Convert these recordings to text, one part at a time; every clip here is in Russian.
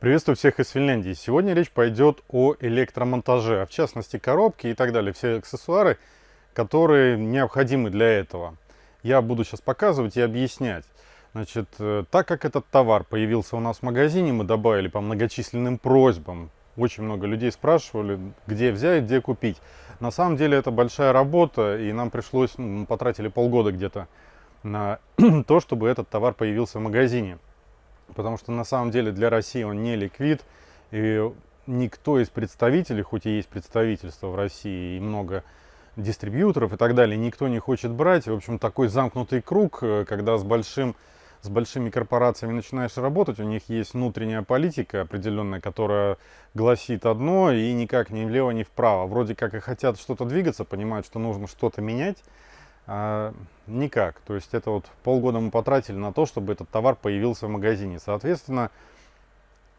Приветствую всех из Финляндии. Сегодня речь пойдет о электромонтаже, а в частности коробки и так далее, все аксессуары, которые необходимы для этого. Я буду сейчас показывать и объяснять. Значит, э, так как этот товар появился у нас в магазине, мы добавили по многочисленным просьбам. Очень много людей спрашивали, где взять, где купить. На самом деле это большая работа, и нам пришлось, ну, мы потратили полгода где-то на то, чтобы этот товар появился в магазине потому что на самом деле для России он не ликвид, и никто из представителей, хоть и есть представительство в России и много дистрибьюторов и так далее, никто не хочет брать. В общем, такой замкнутый круг, э, когда с, большим, с большими корпорациями начинаешь работать, у них есть внутренняя политика определенная, которая гласит одно и никак ни влево, ни вправо. Вроде как и хотят что-то двигаться, понимают, что нужно что-то менять, никак. То есть это вот полгода мы потратили на то, чтобы этот товар появился в магазине. Соответственно,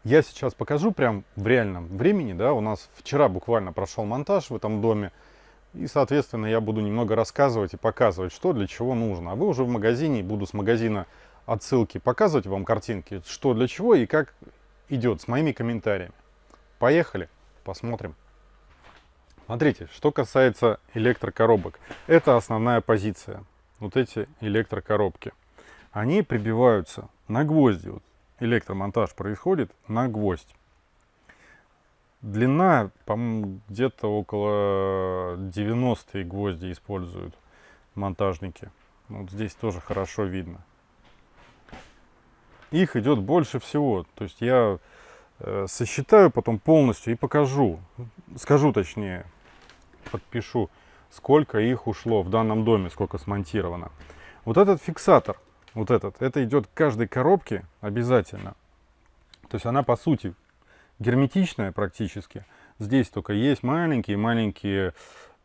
я сейчас покажу прям в реальном времени. Да, у нас вчера буквально прошел монтаж в этом доме. И, соответственно, я буду немного рассказывать и показывать, что для чего нужно. А вы уже в магазине, буду с магазина отсылки показывать вам картинки, что для чего и как идет с моими комментариями. Поехали, посмотрим. Смотрите, что касается электрокоробок. Это основная позиция. Вот эти электрокоробки. Они прибиваются на гвозди. Вот электромонтаж происходит на гвоздь. Длина, по-моему, где-то около 90 гвозди используют монтажники. Вот здесь тоже хорошо видно. Их идет больше всего. То есть я сосчитаю потом полностью и покажу. Скажу точнее, подпишу, сколько их ушло в данном доме, сколько смонтировано. Вот этот фиксатор, вот этот, это идет к каждой коробке обязательно. То есть она по сути герметичная практически. Здесь только есть маленькие-маленькие,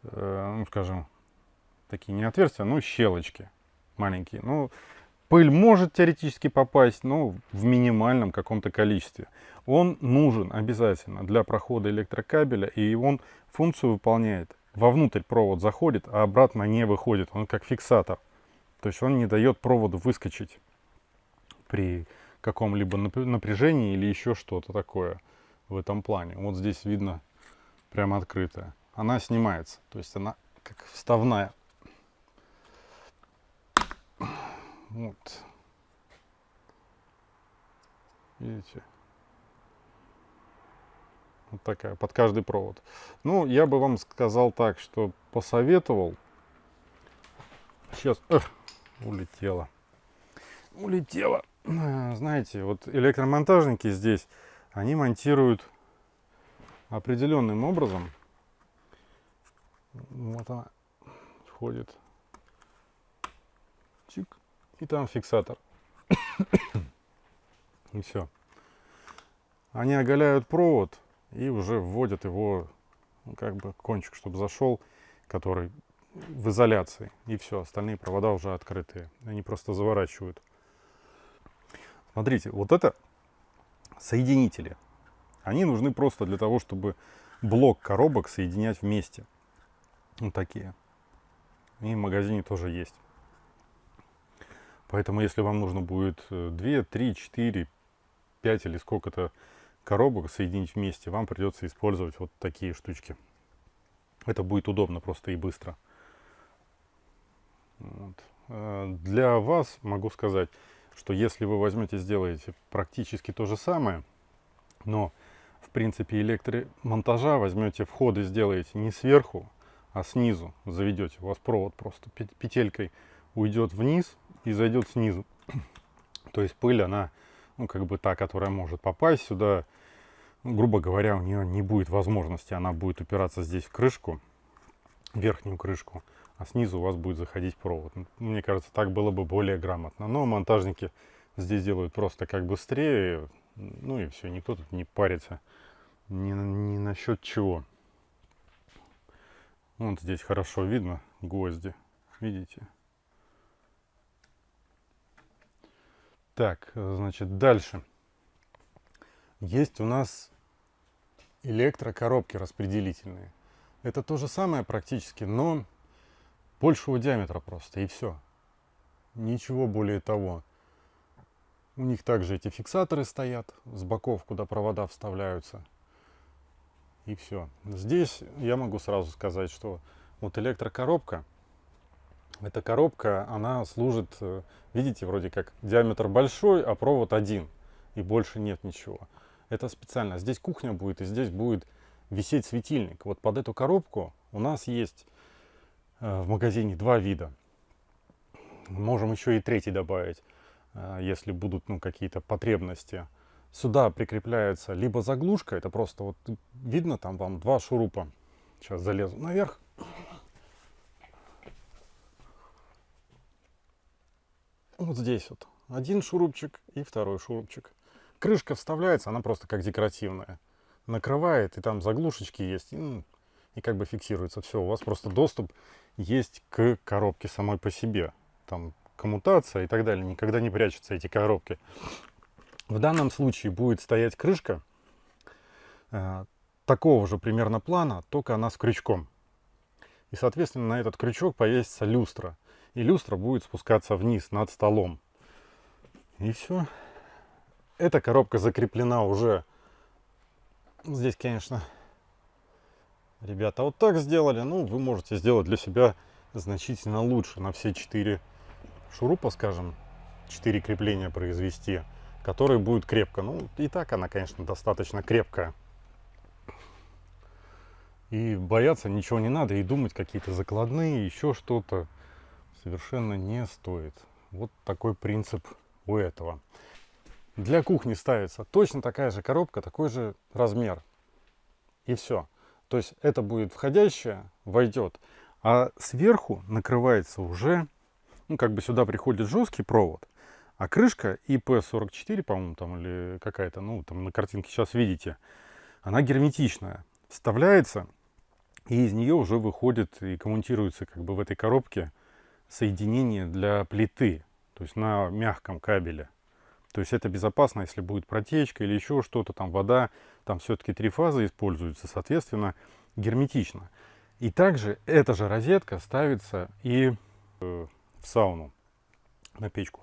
э, ну скажем, такие не отверстия, но щелочки маленькие. Ну, пыль может теоретически попасть, но в минимальном каком-то количестве. Он нужен обязательно для прохода электрокабеля, и он функцию выполняет вовнутрь провод заходит, а обратно не выходит. Он как фиксатор. То есть он не дает проводу выскочить при каком-либо напряжении или еще что-то такое в этом плане. Вот здесь видно прямо открытая. Она снимается, то есть она как вставная. Вот. Видите? Вот такая, под каждый провод. Ну, я бы вам сказал так, что посоветовал. Сейчас, эх, улетела. Улетела. Знаете, вот электромонтажники здесь, они монтируют определенным образом. Вот она входит. Чик. И там фиксатор. И все. Они оголяют провод и уже вводят его, ну, как бы кончик, чтобы зашел, который в изоляции. И все, остальные провода уже открытые. Они просто заворачивают. Смотрите, вот это соединители. Они нужны просто для того, чтобы блок коробок соединять вместе. Вот такие. И в магазине тоже есть. Поэтому, если вам нужно будет 2, 3, 4, 5 или сколько-то коробок соединить вместе, вам придется использовать вот такие штучки. Это будет удобно просто и быстро. Вот. Э, для вас могу сказать, что если вы возьмете, сделаете практически то же самое, но в принципе электромонтажа возьмете входы, сделаете не сверху, а снизу заведете. У вас провод просто петелькой уйдет вниз и зайдет снизу. То есть пыль, она, ну как бы та, которая может попасть сюда, грубо говоря, у нее не будет возможности, она будет упираться здесь в крышку, верхнюю крышку, а снизу у вас будет заходить провод. Мне кажется, так было бы более грамотно. Но монтажники здесь делают просто как быстрее, ну и все, никто тут не парится ни, ни насчет чего. Вот здесь хорошо видно гвозди, видите? Так, значит, дальше. Есть у нас электрокоробки распределительные. Это то же самое практически, но большего диаметра просто, и все. Ничего более того. У них также эти фиксаторы стоят с боков, куда провода вставляются. И все. Здесь я могу сразу сказать, что вот электрокоробка, эта коробка, она служит, э, видите, вроде как диаметр большой, а провод один, и больше нет ничего. Это специально. Здесь кухня будет, и здесь будет висеть светильник. Вот под эту коробку у нас есть э, в магазине два вида. Можем еще и третий добавить, э, если будут ну, какие-то потребности. Сюда прикрепляется либо заглушка, это просто вот видно там вам два шурупа. Сейчас залезу наверх. Вот здесь вот один шурупчик и второй шурупчик. Крышка вставляется, она просто как декоративная. Накрывает, и там заглушечки есть, и, ну, и как бы фиксируется. Все, у вас просто доступ есть к коробке самой по себе. Там коммутация и так далее. Никогда не прячутся эти коробки. В данном случае будет стоять крышка э, такого же примерно плана, только она с крючком. И, соответственно, на этот крючок повесится люстра. И люстра будет спускаться вниз над столом. И все. Эта коробка закреплена уже. Здесь, конечно, ребята вот так сделали. Ну, вы можете сделать для себя значительно лучше. На все четыре шурупа, скажем, четыре крепления произвести который будет крепко. Ну, и так она, конечно, достаточно крепкая. И бояться ничего не надо, и думать какие-то закладные, еще что-то совершенно не стоит. Вот такой принцип у этого. Для кухни ставится точно такая же коробка, такой же размер. И все. То есть это будет входящее, войдет. А сверху накрывается уже, ну как бы сюда приходит жесткий провод. А крышка IP44, по-моему, там или какая-то, ну, там на картинке сейчас видите, она герметичная. Вставляется, и из нее уже выходит и коммутируется как бы в этой коробке соединение для плиты, то есть на мягком кабеле. То есть это безопасно, если будет протечка или еще что-то, там вода, там все-таки три фазы используются, соответственно, герметично. И также эта же розетка ставится и э, в сауну на печку.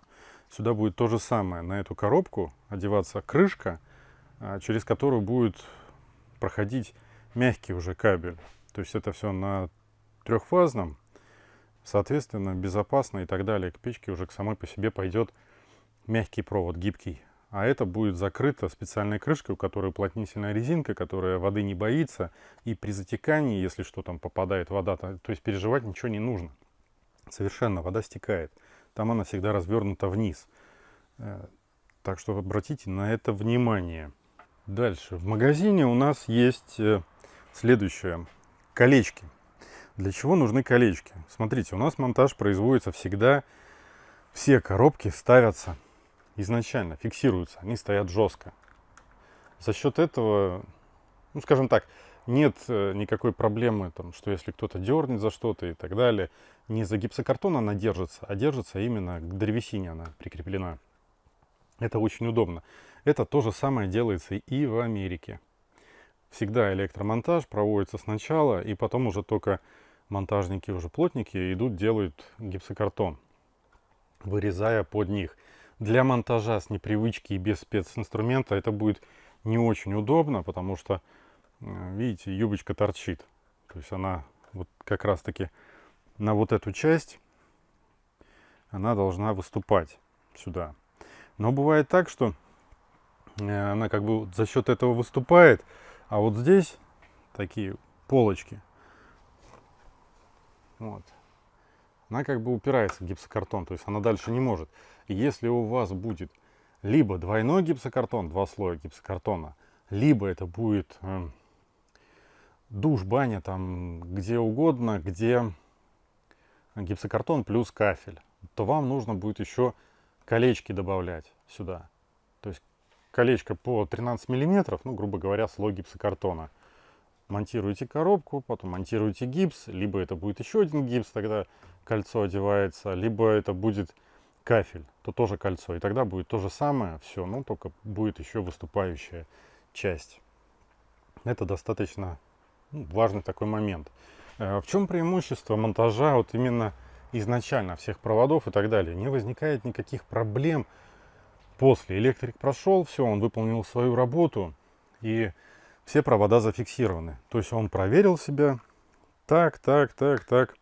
Сюда будет то же самое. На эту коробку одеваться крышка, а, через которую будет проходить мягкий уже кабель. То есть это все на трехфазном, соответственно, безопасно и так далее. К печке уже к самой по себе пойдет мягкий провод, гибкий. А это будет закрыто специальной крышкой, у которой уплотнительная резинка, которая воды не боится. И при затекании, если что там попадает вода, то, то есть переживать ничего не нужно. Совершенно вода стекает там она всегда развернута вниз. Э, так что обратите на это внимание. Дальше. В магазине у нас есть э, следующее. Колечки. Для чего нужны колечки? Смотрите, у нас монтаж производится всегда. Все коробки ставятся изначально, фиксируются. Они стоят жестко. За счет этого, ну скажем так, нет э, никакой проблемы, там, что если кто-то дернет за что-то и так далее, не за гипсокартон она держится, а держится именно к древесине она прикреплена. Это очень удобно. Это то же самое делается и в Америке. Всегда электромонтаж проводится сначала, и потом уже только монтажники, уже плотники идут, делают гипсокартон, вырезая под них. Для монтажа с непривычки и без специнструмента это будет не очень удобно, потому что видите, юбочка торчит. То есть она вот как раз таки на вот эту часть она должна выступать сюда. Но бывает так, что э, она как бы за счет этого выступает, а вот здесь такие полочки. Вот. Она как бы упирается в гипсокартон, то есть она дальше не может. И если у вас будет либо двойной гипсокартон, два слоя гипсокартона, либо это будет э, душ, баня, там где угодно, где гипсокартон плюс кафель, то вам нужно будет еще колечки добавлять сюда. То есть колечко по 13 миллиметров, ну, грубо говоря, слой гипсокартона. Монтируете коробку, потом монтируете гипс, либо это будет еще один гипс, тогда кольцо одевается, либо это будет кафель, то тоже кольцо. И тогда будет то же самое, все, но только будет еще выступающая часть. Это достаточно ну, важный такой момент. Э, в чем преимущество монтажа вот именно изначально всех проводов и так далее? Не возникает никаких проблем После электрик прошел, все, он выполнил свою работу, и все провода зафиксированы. То есть он проверил себя, так, так, так, так.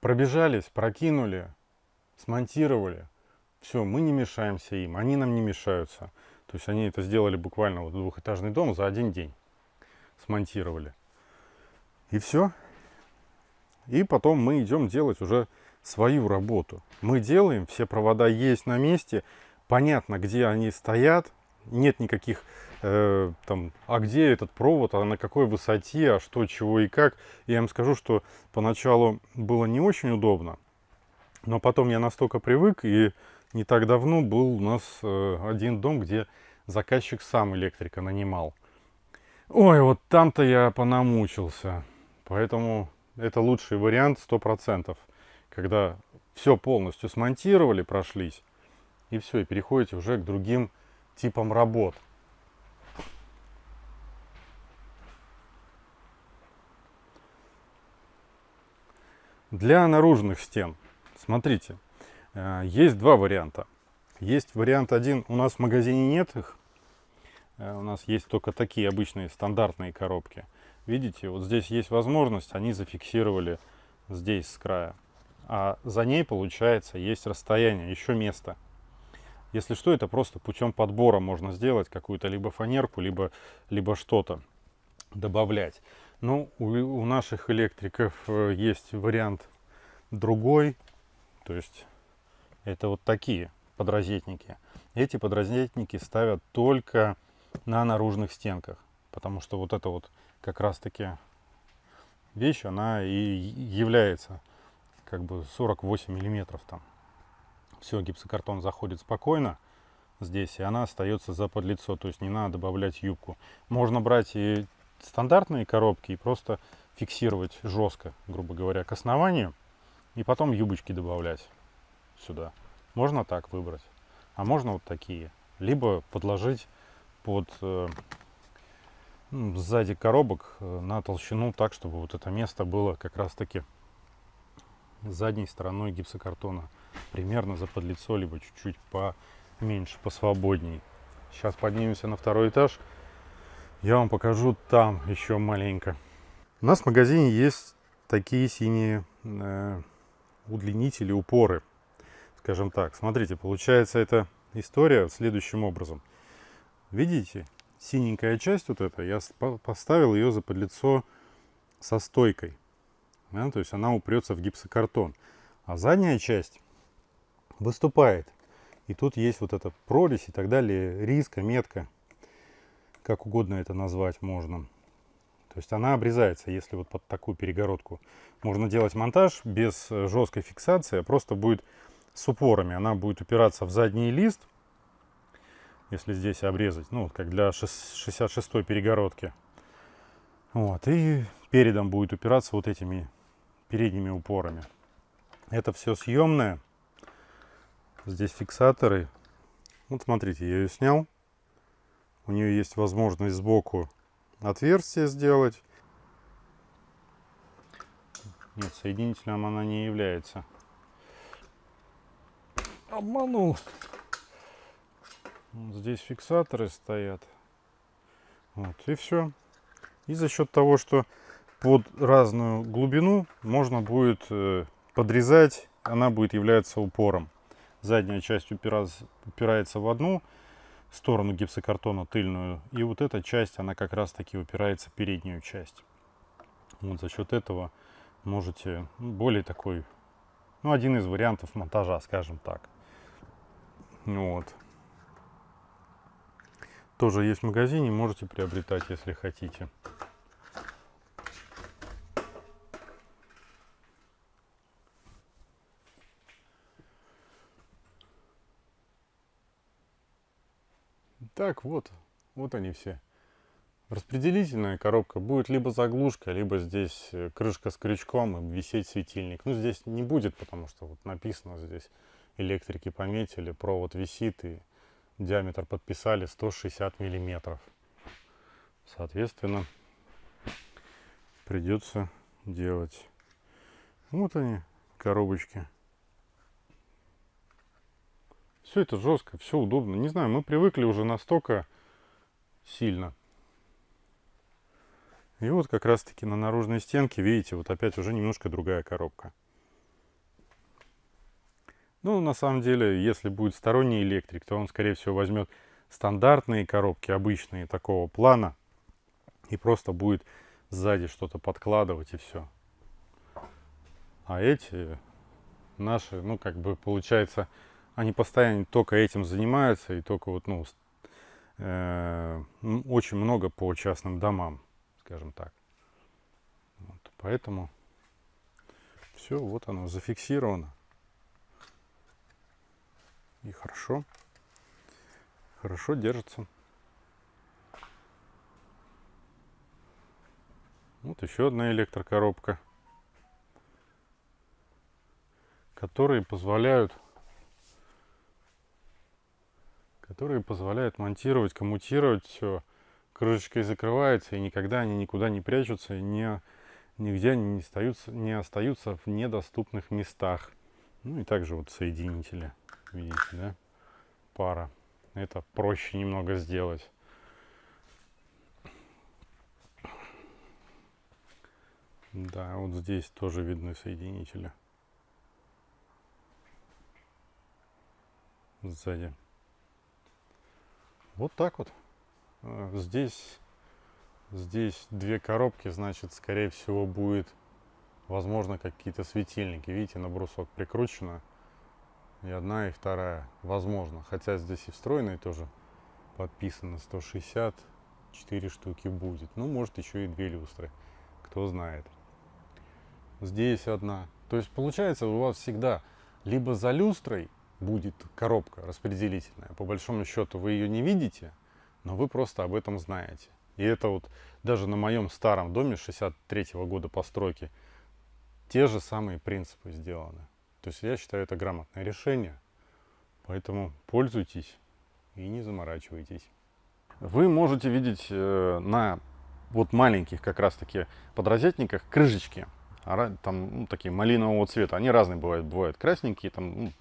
Пробежались, прокинули, смонтировали. Все, мы не мешаемся им, они нам не мешаются. То есть они это сделали буквально вот двухэтажный дом за один день. Смонтировали. И все. И потом мы идем делать уже свою работу. Мы делаем, все провода есть на месте, понятно, где они стоят, нет никаких э, там, а где этот провод, а на какой высоте, а что, чего и как. Я вам скажу, что поначалу было не очень удобно, но потом я настолько привык, и не так давно был у нас э, один дом, где заказчик сам электрика нанимал. Ой, вот там-то я понамучился. Поэтому это лучший вариант 100%. Когда все полностью смонтировали, прошлись, и все, и переходите уже к другим типам работ. Для наружных стен, смотрите, э, есть два варианта. Есть вариант один, у нас в магазине нет их, э, у нас есть только такие обычные стандартные коробки. Видите, вот здесь есть возможность, они зафиксировали здесь с края. А за ней, получается, есть расстояние, еще место. Если что, это просто путем подбора можно сделать какую-то либо фанерку, либо, либо что-то добавлять. Но у, у наших электриков э, есть вариант другой. То есть это вот такие подрозетники. Эти подрозетники ставят только на наружных стенках. Потому что вот эта вот как раз таки вещь, она и является как бы 48 миллиметров там все, гипсокартон заходит спокойно здесь, и она остается за подлицо, то есть не надо добавлять юбку. Можно брать и стандартные коробки и просто фиксировать жестко, грубо говоря, к основанию, и потом юбочки добавлять сюда. Можно так выбрать, а можно вот такие. Либо подложить под э, сзади коробок э, на толщину так, чтобы вот это место было как раз таки задней стороной гипсокартона примерно за подлицо, либо чуть-чуть поменьше, посвободней. Сейчас поднимемся на второй этаж. Я вам покажу там еще маленько. У нас в магазине есть такие синие э, удлинители, упоры. Скажем так. Смотрите, получается эта история следующим образом. Видите, синенькая часть вот эта, я поставил ее за подлицо со стойкой. Да, то есть она упрется в гипсокартон. А задняя часть выступает. И тут есть вот эта прорезь и так далее, риска, метка, как угодно это назвать можно. То есть она обрезается, если вот под такую перегородку. Можно делать монтаж без э, жесткой фиксации, а просто будет с упорами. Она будет упираться в задний лист, если здесь обрезать, ну, как для 66-й перегородки. Вот, и передом будет упираться вот этими передними упорами. Это все съемное. Здесь фиксаторы. Вот смотрите, я ее снял. У нее есть возможность сбоку отверстие сделать. Нет, соединителем она не является. Обманул. Здесь фиксаторы стоят. Вот, и все. И за счет того, что под разную глубину можно будет э, подрезать, она будет являться упором задняя часть упирается, в одну сторону гипсокартона, тыльную, и вот эта часть, она как раз таки упирается в переднюю часть. Вот за счет этого можете ну, более такой, ну, один из вариантов монтажа, скажем так. Вот. Тоже есть в магазине, можете приобретать, если хотите. Так, вот, вот они все. Распределительная коробка будет либо заглушка, либо здесь э, крышка с крючком и висеть светильник. Ну, здесь не будет, потому что вот написано здесь, электрики пометили, провод висит и диаметр подписали 160 миллиметров. Соответственно, придется делать. Вот они, коробочки. Все это жестко, все удобно. Не знаю, мы привыкли уже настолько сильно. И вот как раз таки на наружной стенке, видите, вот опять уже немножко другая коробка. Ну, на самом деле, если будет сторонний электрик, то он, скорее всего, возьмет стандартные коробки, обычные, такого плана, и просто будет сзади что-то подкладывать и все. А эти наши, ну, как бы, получается, они постоянно только этим занимаются, и только вот, ну, э, очень много по частным домам, скажем так. Вот, поэтому все, вот оно зафиксировано. И хорошо, хорошо держится. Вот еще одна электрокоробка, которые позволяют которые позволяют монтировать, коммутировать все. Крышечкой закрывается, и никогда они никуда не прячутся, и не, нигде не остаются, не остаются в недоступных местах. Ну и также вот соединители, видите, да, пара. Это проще немного сделать. Да, вот здесь тоже видны соединители. Сзади. Вот так вот. Э, здесь, здесь две коробки, значит, скорее всего, будет, возможно, какие-то светильники. Видите, на брусок прикручено. И одна, и вторая. Возможно. Хотя здесь и встроенные тоже подписано 160. 4 штуки будет. Ну, может, еще и две люстры. Кто знает. Здесь одна. То есть, получается, у вас всегда либо за люстрой будет коробка распределительная. По большому счету вы ее не видите, но вы просто об этом знаете. И это вот даже на моем старом доме 63 -го года постройки те же самые принципы сделаны. То есть я считаю это грамотное решение. Поэтому пользуйтесь и не заморачивайтесь. Вы можете видеть э, на вот маленьких как раз таки подрозетниках крышечки. Там ну, такие малинового цвета. Они разные бывают. Бывают красненькие, там ну,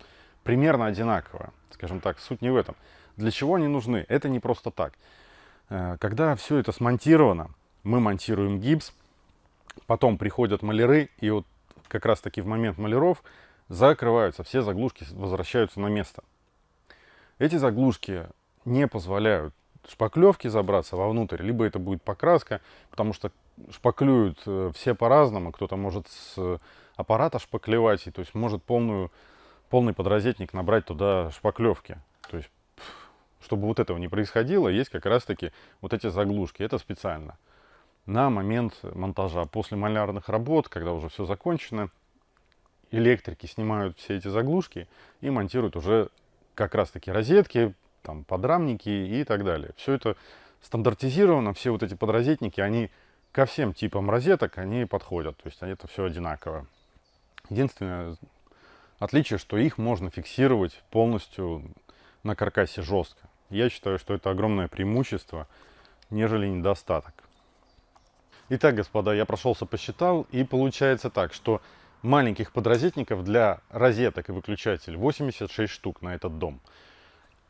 примерно одинаково. Скажем так, суть не в этом. Для чего они нужны? Это не просто так. Э, когда все это смонтировано, мы монтируем гипс, потом приходят маляры, и вот как раз таки в момент маляров закрываются, все заглушки возвращаются на место. Эти заглушки не позволяют шпаклевки забраться вовнутрь, либо это будет покраска, потому что шпаклюют э, все по-разному, кто-то может с аппарата шпаклевать, и то есть может полную полный подрозетник набрать туда шпаклевки. То есть, чтобы вот этого не происходило, есть как раз-таки вот эти заглушки. Это специально. На момент монтажа, после малярных работ, когда уже все закончено, электрики снимают все эти заглушки и монтируют уже как раз-таки розетки, там, подрамники и так далее. Все это стандартизировано, все вот эти подрозетники, они ко всем типам розеток, они подходят. То есть это все одинаково. Единственное, Отличие, что их можно фиксировать полностью на каркасе жестко. Я считаю, что это огромное преимущество, нежели недостаток. Итак, господа, я прошелся, посчитал, и получается так, что маленьких подрозетников для розеток и выключателей 86 штук на этот дом.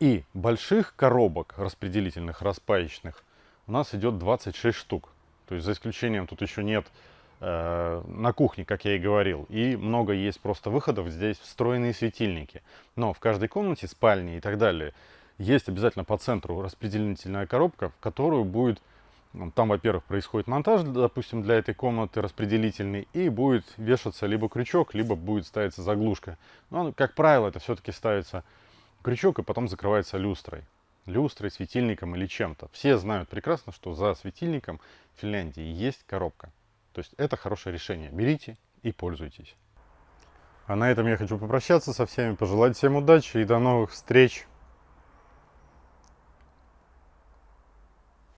И больших коробок распределительных, распаечных у нас идет 26 штук. То есть за исключением тут еще нет на кухне, как я и говорил. И много есть просто выходов, здесь встроенные светильники. Но в каждой комнате, спальне и так далее, есть обязательно по центру распределительная коробка, в которую будет, ну, там, во-первых, происходит монтаж, допустим, для этой комнаты распределительный, и будет вешаться либо крючок, либо будет ставиться заглушка. Но, как правило, это все-таки ставится крючок и потом закрывается люстрой. Люстрой, светильником или чем-то. Все знают прекрасно, что за светильником в Финляндии есть коробка. То есть это хорошее решение. Берите и пользуйтесь. А на этом я хочу попрощаться со всеми, пожелать всем удачи и до новых встреч.